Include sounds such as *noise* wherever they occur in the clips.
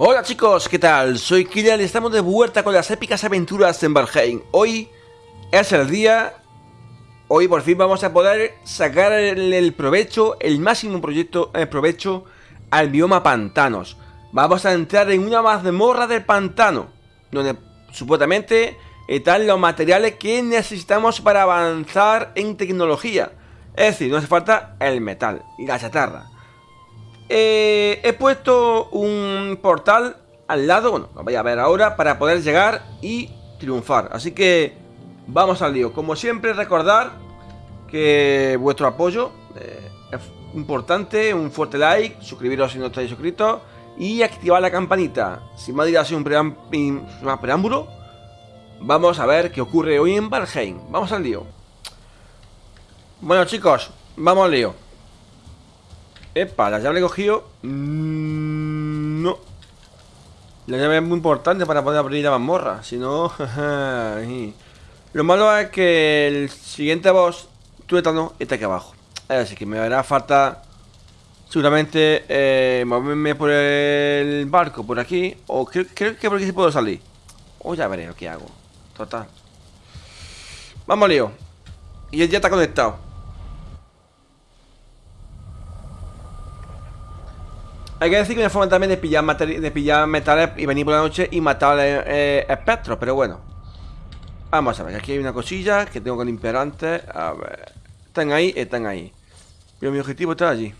Hola chicos, ¿qué tal? Soy Kilian y estamos de vuelta con las épicas aventuras en Valheim. Hoy es el día... Hoy por fin vamos a poder sacar el, provecho, el máximo proyecto, el provecho al bioma pantanos. Vamos a entrar en una mazmorra del pantano, donde supuestamente están los materiales que necesitamos para avanzar en tecnología. Es decir, no hace falta el metal y la chatarra. Eh, he puesto un portal al lado, bueno, lo voy a ver ahora, para poder llegar y triunfar. Así que vamos al lío. Como siempre, recordar que vuestro apoyo eh, es importante, un fuerte like, suscribiros si no estáis suscritos y activar la campanita. Sin más dilación, un preámbulo, vamos a ver qué ocurre hoy en Valheim. Vamos al lío. Bueno chicos, vamos al lío. Epa, la llave he cogido. Mm, no. La llave es muy importante para poder abrir la mazmorra. Si no. *laughs* Lo malo es que el siguiente boss, tuétano, está aquí abajo. Así que me hará falta. Seguramente eh, moverme por el barco por aquí. O creo, que por aquí sí puedo salir. O ya veré lo que hago. Total. Vamos, lío. Y él ya está conectado. Hay que decir que una forma también de pillar, de pillar metales y venir por la noche y matar eh, espectros, pero bueno. Vamos a ver, aquí hay una cosilla que tengo que limpiar antes. A ver. Están ahí, están ahí. Pero mi objetivo está allí.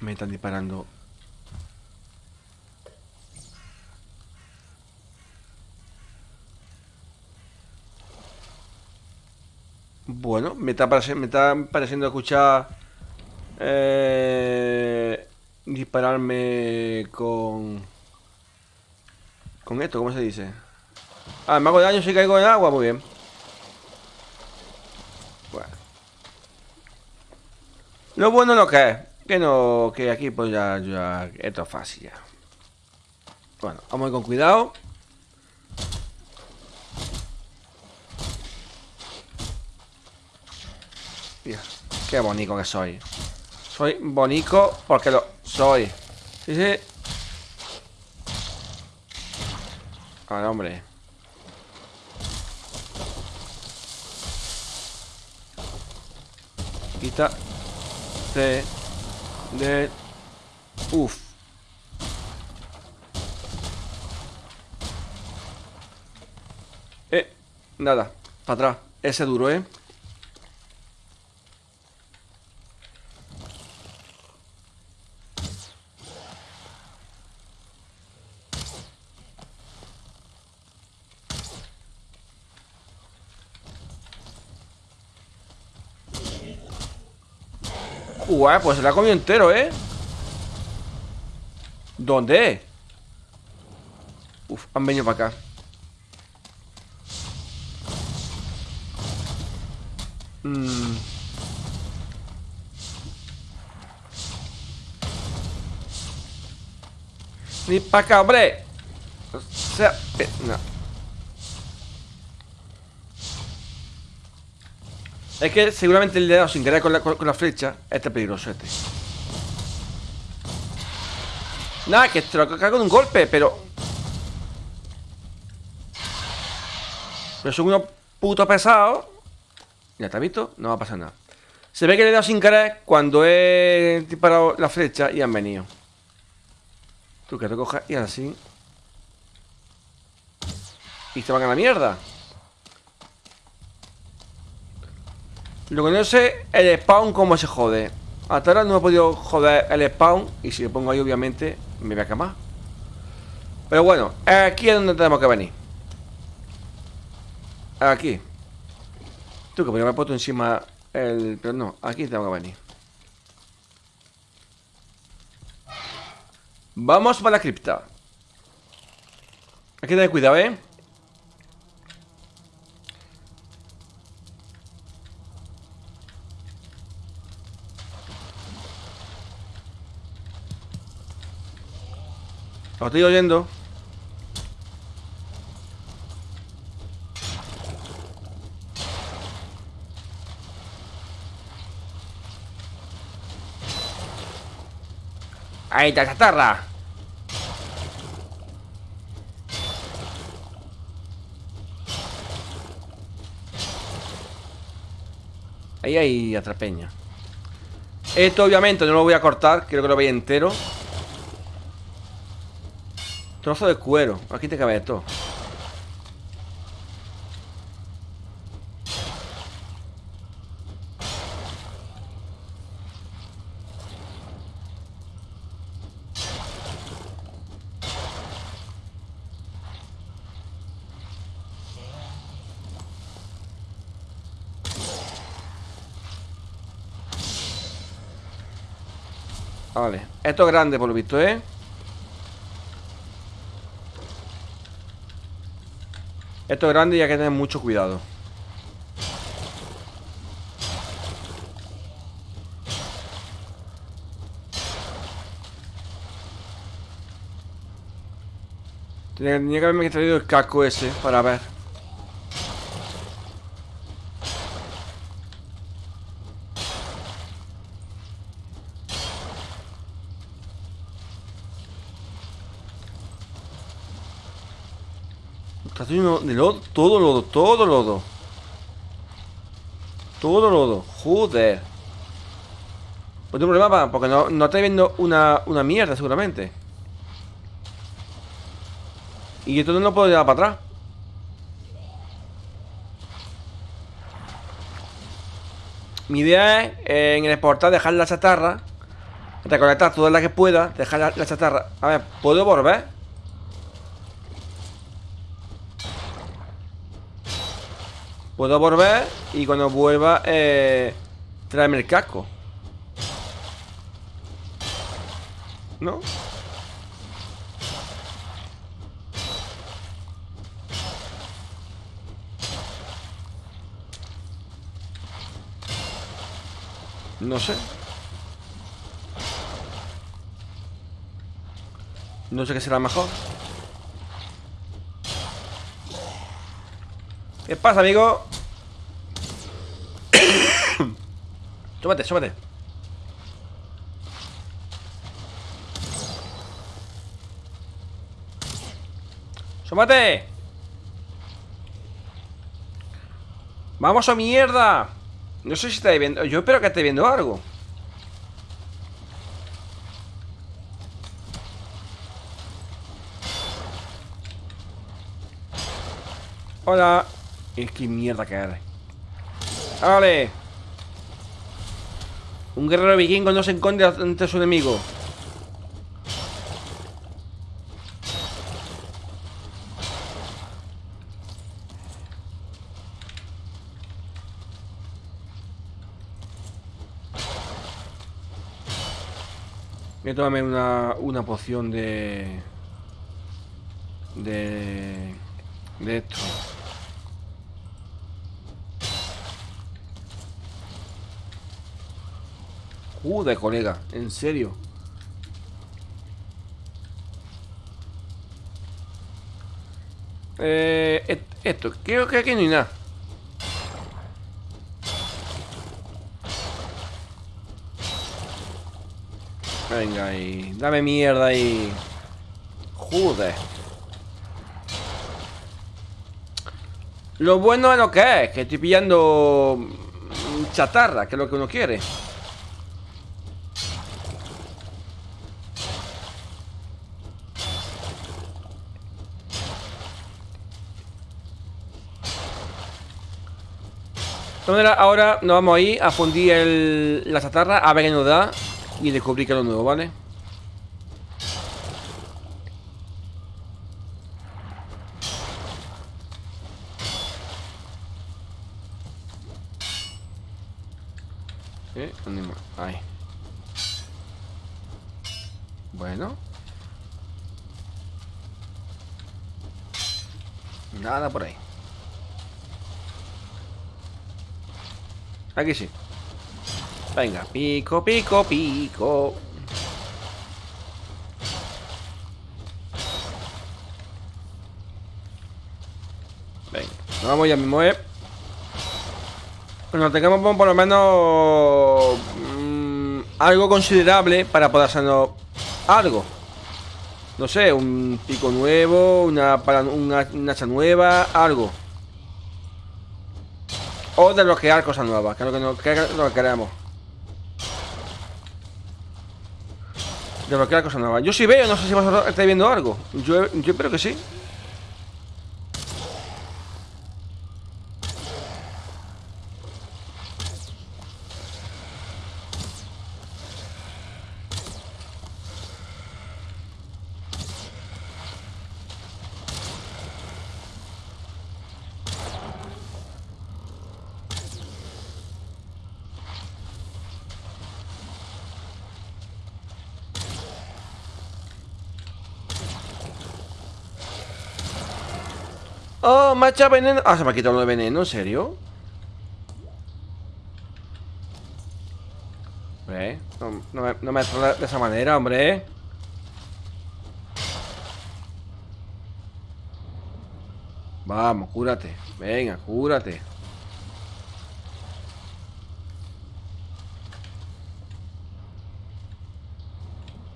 Me están disparando Bueno, me está, pareciendo escuchar eh, dispararme con con esto, ¿cómo se dice? Ah, me hago daño si caigo en agua, muy bien. Bueno. Lo bueno lo que es, que no, que aquí pues ya, ya, esto es fácil ya. Bueno, vamos a ir con cuidado. Qué bonito que soy. Soy bonito porque lo soy. Sí, sí. Vale, hombre. Quita. De. De. Uf. Eh. Nada. Para atrás. Ese duro, ¿eh? Uy, pues se la ha comido entero, ¿eh? ¿Dónde? Uf, han venido para acá mm. Ni para acá, hombre O sea, no Es que seguramente le he dado sin querer con la, con, la flecha. Este es peligroso, este. Nada, que te lo cago de un golpe, pero... Pero son unos putos pesados. Ya te has visto, no va a pasar nada. Se ve que le he dado sin querer cuando he disparado la flecha y han venido. Tú que te cojas y así. Y se van a la mierda. Lo que no sé, el spawn cómo se jode. Hasta ahora no he podido joder el spawn. Y si lo pongo ahí, obviamente, me voy a quemar. Pero bueno, aquí es donde tenemos que venir. Aquí. Tú que me he puesto encima el... Pero no, aquí tengo que venir. Vamos para la cripta. Hay que cuidado, ¿eh? Lo estoy oyendo. Ahí está, chatarra. Ahí hay atrapeña. Esto obviamente no lo voy a cortar, quiero que lo veáis entero. Trozo de cuero. Aquí te cabe esto. Vale, esto es grande por lo visto, ¿eh? Esto es grande y hay que tener mucho cuidado. Tenía, que haberme traído el casco ese para ver Está lleno de lodo, todo lodo, todo lodo. Todo lodo, joder. Pues tengo un problema porque no, no está viendo una, una mierda seguramente. Y esto no lo puedo llevar para atrás. Mi idea es eh, en el exportar dejar la chatarra Recolectar toda la que pueda Dejar la chatarra A ver, ¿puedo volver? Puedo volver y cuando vuelva eh, traerme el casco. ¿No? No sé. No sé qué será mejor. ¿Qué pasa, amigo? *coughs* súbate, súbate ¡Súbate! ¡Vamos a mierda! No sé si está viendo... Yo espero que esté viendo algo Hola es que mierda caer. ¡Vale! Un guerrero vikingo no se encuentra ante su enemigo. Voy a tomarme una, una poción de... De... De esto. Joder, colega, en serio. Eh, esto, creo que aquí no hay nada. Venga ahí, dame mierda ahí. Joder. Lo bueno es lo que es, que estoy pillando chatarra, que es lo que uno quiere. Ahora nos vamos a ir a fundir el, la chatarra a ver qué nos da y descubrir que es lo nuevo, ¿vale? ¿Eh? ¿Dónde? Ahí. Bueno. Nada por ahí. Aquí sí. Venga, pico, pico, pico. Venga, nos vamos ya mismo, ¿eh? Bueno, tengamos por lo menos mm, algo considerable para poder hacernos Algo. No sé, un pico nuevo, una, una, hacha nueva, algo. Desbloquear cosas nuevas, que es lo que, que, lo que queremos. Desbloquear cosas nuevas. Yo sí veo, no sé si vosotros estáis viendo algo. Yo, yo espero que sí. Oh, veneno. Ah, se me ha quitado lo de veneno, ¿en serio? Hombre, no, me, no de esa manera, hombre. Vamos, cúrate. Venga, cúrate.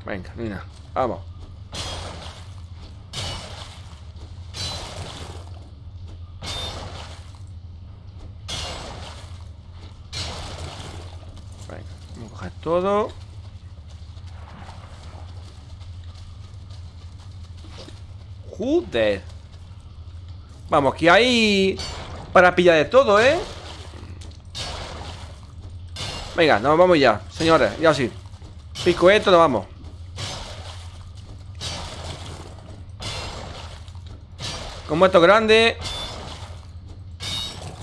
Venga, mira, vamos. Todo. Joder. Vamos, que hay para pillar de todo, ¿eh? Venga, nos vamos ya, señores, ya sí. Pico esto, nos vamos. Como esto es grande.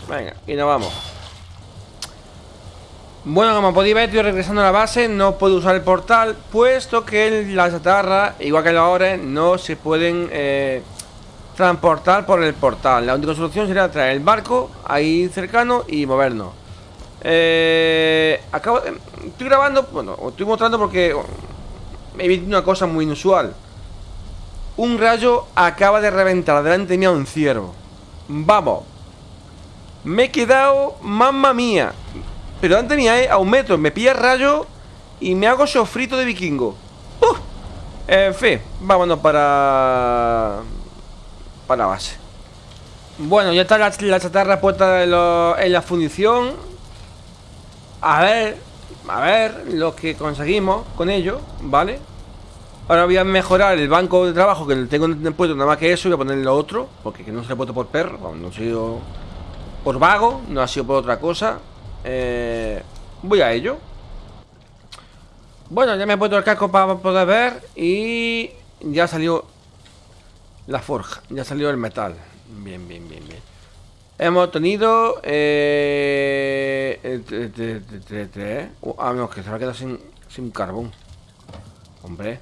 Venga, y nos vamos. Bueno, como podéis ver, estoy regresando a la base No puedo usar el portal Puesto que la chatarra, igual que los ore No se pueden eh, transportar por el portal. La única solución sería traer el barco Ahí cercano y movernos. Eh, acabo, Estoy grabando, bueno, estoy mostrando porque He visto una cosa muy inusual. Un rayo acaba de reventar delante mío un ciervo. Vamos. Me he quedado, mamma mía pero antes ¿eh? A un metro Me pilla rayo Y me hago sofrito de vikingo ¡Uh! En fin Vámonos para... Para la base Bueno, ya está la, chatarra puesta en, la fundición A ver A ver Lo que conseguimos con ello ¿Vale? Ahora voy a mejorar el banco de trabajo Que tengo puesto nada más que eso Voy a ponerle lo otro Porque que no se he puesto por perro No ha sido por vago No ha sido por otra cosa eh, voy a ello. Bueno, ya me he puesto el casco para poder ver Y ya salió La forja, ya salió el metal. Bien, bien, bien, bien. Hemos tenido eh, Ah, no, que se va a quedar sin, carbón. Hombre.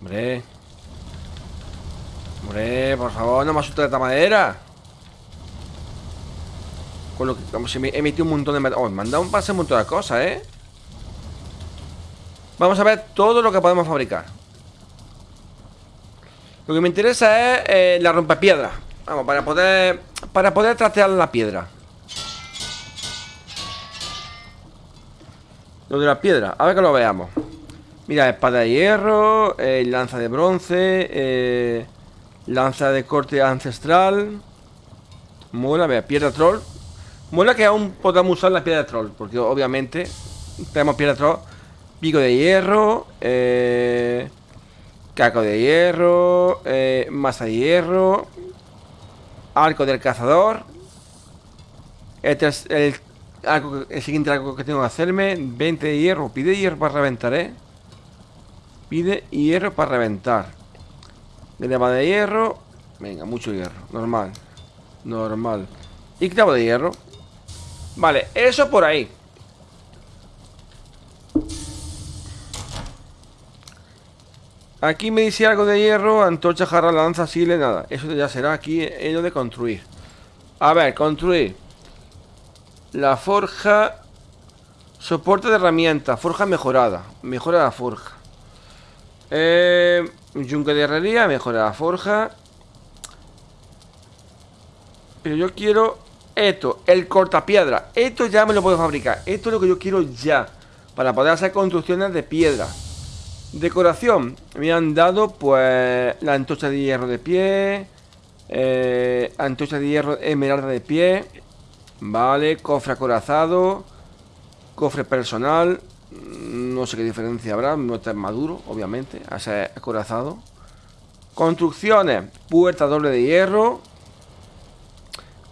Hombre. Hombre, por favor, no me asuste de esta madera con lo que como si me he metido un montón de... Oh, me han dado un pase un montón de cosas, ¿eh? Vamos a ver todo lo que podemos fabricar. Lo que me interesa es eh, la rompepiedra. Vamos, para poder... Para poder trastear la piedra. Lo de la piedra, a ver que lo veamos. Mira, espada de hierro eh, Lanza de bronce eh, Lanza de corte ancestral. Mola, vea, piedra troll Mola que aún podamos usar la piedra de troll, porque obviamente tenemos piedra de troll, pico de hierro, eh, caco de hierro, eh, masa de hierro, arco del cazador. Este es el, siguiente arco que tengo que hacerme. 20 de hierro, pide hierro para reventar, ¿eh? Pide hierro para reventar. Greba de hierro. Venga, mucho hierro, normal. Normal. Y clavo de hierro. Vale, eso por ahí. Aquí me dice algo de hierro Antorcha, jarra, lanza, sile, nada. Eso ya será aquí en lo de construir. A ver, construir. La forja Soporte de herramienta Forja mejorada. Mejora la forja. Eh, Yunque de herrería Mejora la forja. Pero yo quiero esto, el cortapiedra Esto ya me lo puedo fabricar Esto es lo que yo quiero ya Para poder hacer construcciones de piedra Decoración. Me han dado, pues, la antorcha de hierro de pie. Eh, antorcha de hierro esmeralda de pie. Vale, cofre acorazado. Cofre personal. No sé qué diferencia habrá. No está maduro, obviamente. A ser acorazado. Construcciones. Puerta doble de hierro.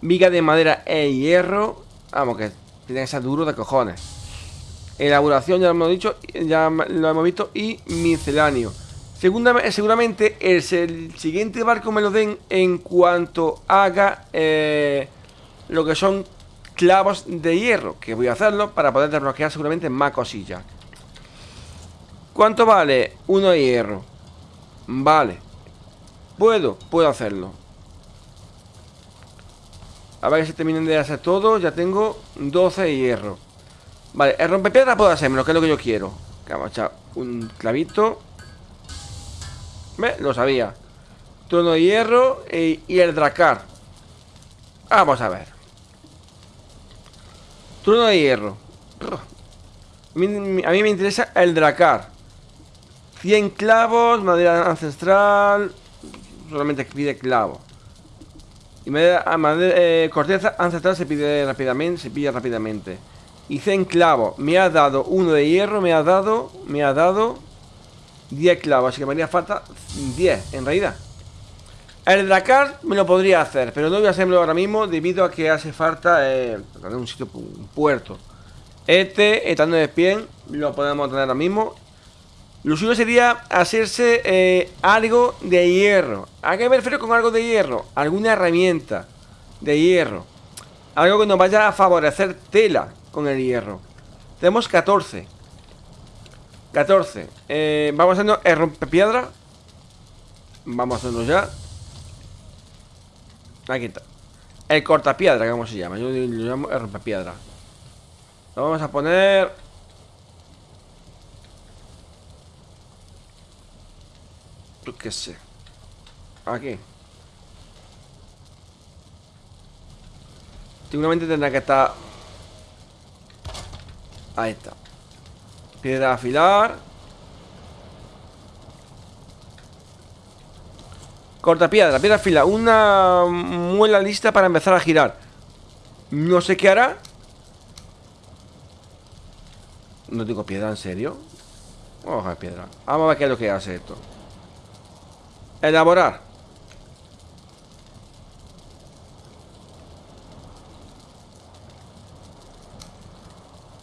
Viga de madera e hierro. Vamos, que tiene que ser duro de cojones. Elaboración, ya lo hemos dicho, ya lo hemos visto. Y misceláneo. seguramente el, siguiente barco me lo den en cuanto haga eh, lo que son clavos de hierro. Que voy a hacerlo para poder desbloquear seguramente más cosillas. ¿Cuánto vale? Uno de hierro. Vale. Puedo, puedo hacerlo. A ver que se terminen de hacer todo. Ya tengo 12 de hierro. Vale, el rompepiedra puedo hacérmelo, que es lo que yo quiero. Vamos a echar un clavito. ¿Ve? Lo sabía. Trono de hierro y el dracar. Vamos a ver. Trono de hierro. A mí, me interesa el dracar. 100 clavos, madera ancestral. Solamente pide clavo. Y madera, ah, eh, corteza ancestral se pide rápidamente. Se pide rápidamente. Y 100 clavos. Me ha dado uno de hierro, me ha dado. Me ha dado 10 clavos. Así que me haría falta 10 en realidad. El Dracar me lo podría hacer, pero no voy a hacerlo ahora mismo debido a que hace falta eh, un sitio, un puerto. Este, estando de pie, lo podemos tener ahora mismo. Lo suyo sería hacerse eh, algo de hierro. ¿A qué me refiero con algo de hierro? Alguna herramienta de hierro. Algo que nos vaya a favorecer tela con el hierro. Tenemos 14. 14. Eh, vamos haciendo el rompepiedra. Vamos a hacerlo ya. Aquí está. El cortapiedra, ¿cómo se llama? Yo lo llamo el rompepiedra. Lo vamos a poner... Yo qué sé. Aquí. Seguramente tendrá que estar... Ahí está. Piedra afilar. Corta piedra, piedra fila Una muela lista para empezar a girar No sé qué hará No tengo piedra, ¿en serio? Vamos a piedra Vamos a ver qué es lo que hace esto Elaborar.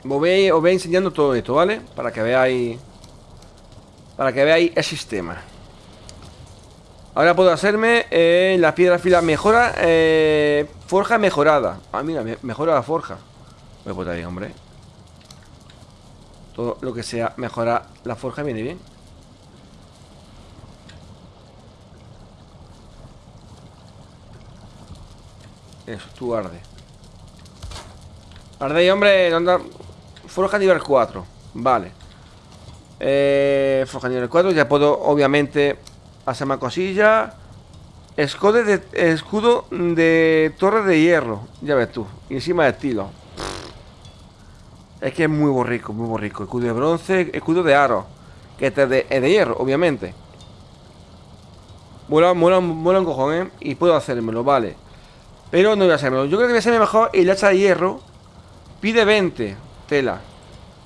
Os voy, enseñando todo esto, ¿vale? Para que veáis Para que veáis el sistema. Ahora puedo hacerme eh, la piedra fila mejora eh, Forja mejorada. Ah, mira, mejora la forja. Voy a poner ahí, hombre. Todo lo que sea mejora la forja viene bien Eso, tú arde Arde ahí, hombre Forja nivel 4 Vale eh, Forja nivel 4 Ya puedo, obviamente Hace más cosilla. Escudo de, escudo de torre de hierro. Ya ves tú. Y encima de estilo. Es que es muy borrico, muy borrico. Escudo de bronce, escudo de aro. Que este es de, hierro, obviamente. Mola, mola, mola un cojón, ¿eh? Y puedo hacérmelo, vale. Pero no voy a hacérmelo. Yo creo que voy a hacerme mejor el hacha de hierro. Pide 20. Tela.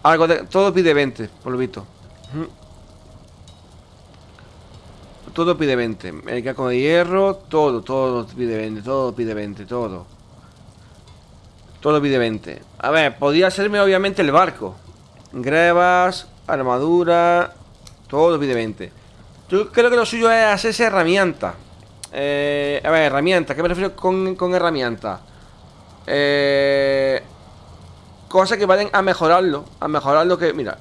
Algo de, todo pide 20, por lo visto. todo pide 20. El caco de hierro, todo, todo pide 20, todo pide 20, todo. Todo pide 20. A ver, podría serme obviamente el barco. Grebas, armadura, todo pide 20. Yo creo que lo suyo es hacerse herramienta. Eh, a ver, herramienta, ¿qué me refiero con, con herramienta? Eh, cosas que vayan a mejorarlo, a mejorarlo que, mira,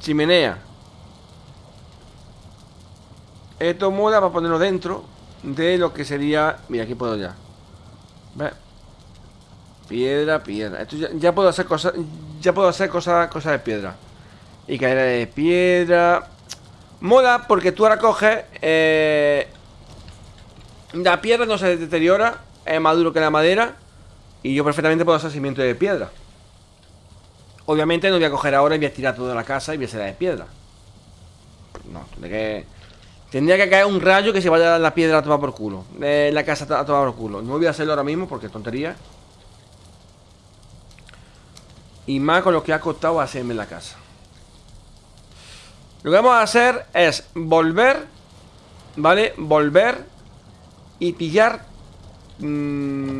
chimenea. Esto mola para ponerlo dentro de lo que sería... Mira, aquí puedo ya. ¿Ves? Piedra, piedra. Esto ya, puedo hacer cosas... Ya puedo hacer cosas, cosas de piedra. Y caer de piedra... Mola porque tú ahora coges... Eh, la piedra no se deteriora. Es más duro que la madera. Y yo perfectamente puedo hacer cimiento de piedra. Obviamente no voy a coger ahora y voy a tirar toda la casa y voy a hacer de piedra. no, tendría que... Tendría que caer un rayo que se vaya la piedra a tomar por culo. De la casa a tomar por culo. No voy a hacerlo ahora mismo porque es tontería. Y más con lo que ha costado hacerme la casa. Lo que vamos a hacer es volver, ¿vale? Volver y pillar mmm,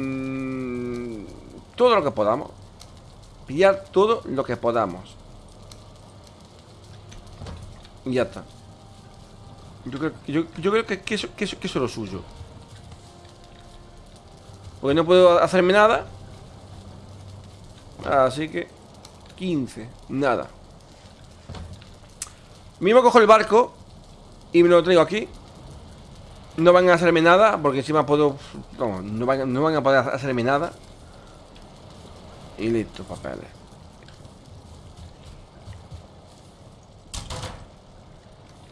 todo lo que podamos. Pillar todo lo que podamos. Y ya está. Yo creo, yo, yo creo que eso es lo suyo. Porque no puedo hacerme nada. Así que 15, nada. Mismo cojo el barco y me lo traigo aquí. No van a hacerme nada, porque encima puedo... No, no van, no van a poder hacerme nada. Y listo, papeles.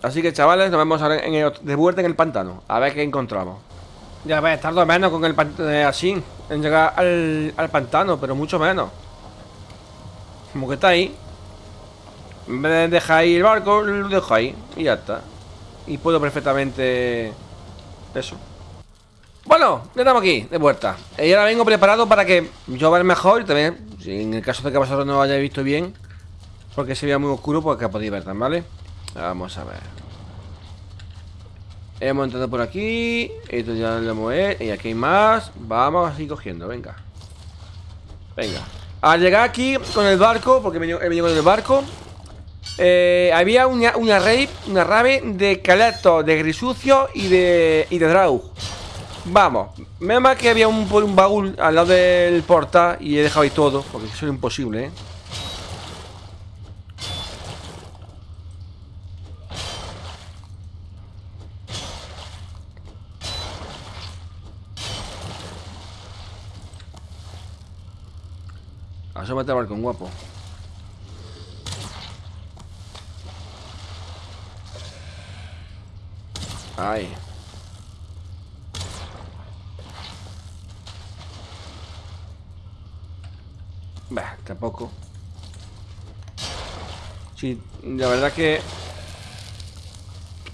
Así que chavales, nos vemos de vuelta en el pantano. A ver qué encontramos. Ya ves, tardo menos con el pantano eh, así. En llegar al, al pantano, pero mucho menos. Como que está ahí. En vez de dejar ahí el barco, lo dejo ahí. Y ya está. Y puedo perfectamente... Eso. Bueno, ya estamos aquí, de vuelta. Y ahora vengo preparado para que yo vea mejor y también, en el caso de que vosotros no lo hayáis visto bien, porque se vea muy oscuro, pues que podéis ver también, ¿vale? Vamos a ver. Hemos entrado por aquí. Esto ya lo hemos hecho. Y aquí hay más. Vamos así cogiendo, venga. Venga. Al llegar aquí con el barco, porque he venido, con el barco, eh, había una, una una rave de Caleto, de Grisucio y de, y de Draug. Vamos, menos mal que había un, un baúl al lado del portal y he dejado ahí todo, porque eso es imposible, ¿eh? Asómate al balcón, guapo. Ahí. Bah, tampoco. Sí, la verdad que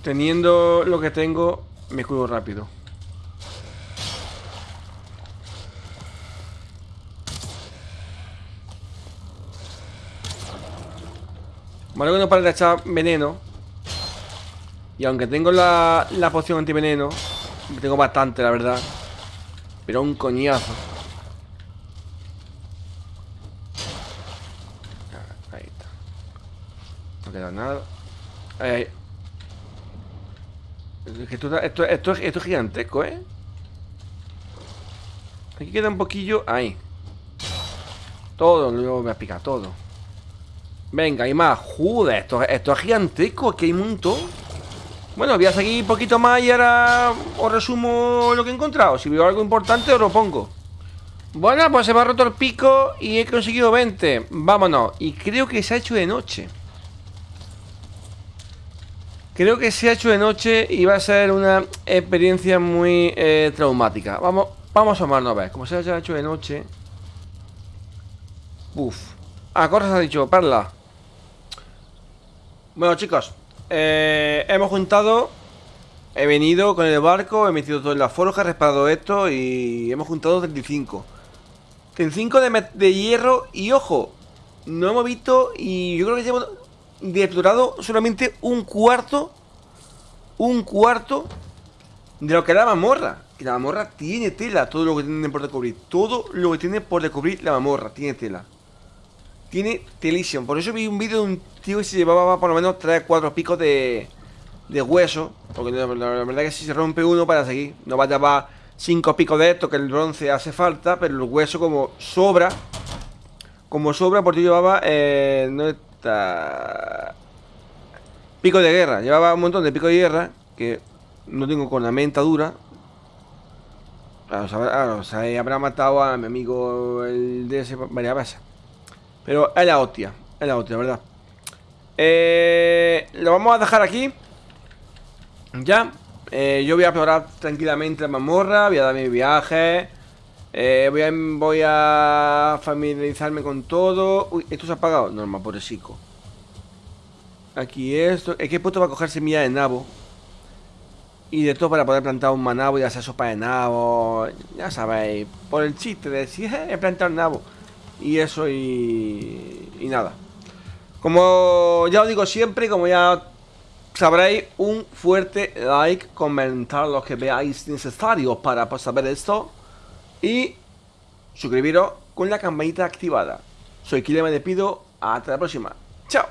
teniendo lo que tengo, me cuido rápido. Vale que no para de echar veneno Y aunque tengo la, la poción antiveneno Tengo bastante, la verdad. Pero un coñazo. Ahí está. No queda nada. Ahí, ahí. Esto, esto, esto, esto es gigantesco, ¿eh? Aquí queda un poquillo Ahí. Todo, luego me picar todo. Venga, hay más. Joder, esto, esto es gigantesco Aquí hay un montón Bueno, voy a seguir un poquito más y ahora os resumo lo que he encontrado. Si veo algo importante os lo pongo. Bueno, pues se me ha roto el pico y he conseguido 20 Vámonos. Y creo que se ha hecho de noche. Creo que se ha hecho de noche y va a ser una experiencia muy eh, traumática. Vamos, vamos a asomarnos a ver. Como se ha hecho de noche. Uf. Ah, Corres ha dicho, Perla. Bueno chicos, eh, hemos juntado He venido con el barco, he metido todo en la forja, he reparado esto y hemos juntado 35 35 de, de hierro y ojo, no hemos visto y yo creo que hemos explorado solamente un cuarto Un cuarto de lo que es la mamorra Que la mamorra tiene tela, todo lo que tiene por descubrir Todo lo que tiene por descubrir la mamorra, tiene tela tiene telisión. Por eso vi un vídeo de un tío que se llevaba por lo menos 3 4 picos de, hueso. Porque la, verdad que si se rompe uno para seguir. No va a llevar 5 picos de esto, que el bronce hace falta. Pero el hueso como sobra. Como sobra, porque llevaba... Eh, no está... Pico de guerra. Llevaba un montón de pico de guerra. Que no tengo con la menta dura. o sea, habrá matado a mi amigo el ese varias veces. Pero es la hostia, es la hostia, ¿verdad? Eh, lo vamos a dejar aquí Ya eh, Yo voy a explorar tranquilamente la mamorra Voy a dar mi viaje eh, voy, a, voy a familiarizarme con todo Uy, ¿esto se ha apagado? No, por el Aquí esto. Es que he puesto para coger semillas de nabo. Y de todo para poder plantar un manabo y hacer sopa de nabo. Ya sabéis. Por el chiste de decir, he plantado un nabo. Y eso y... Nada. Como ya os digo siempre, como ya sabréis, un fuerte like, comentar lo que veáis necesario para saber esto. Y suscribiros con la campanita activada. Soy Kile, me despido. Hasta la próxima. Chao.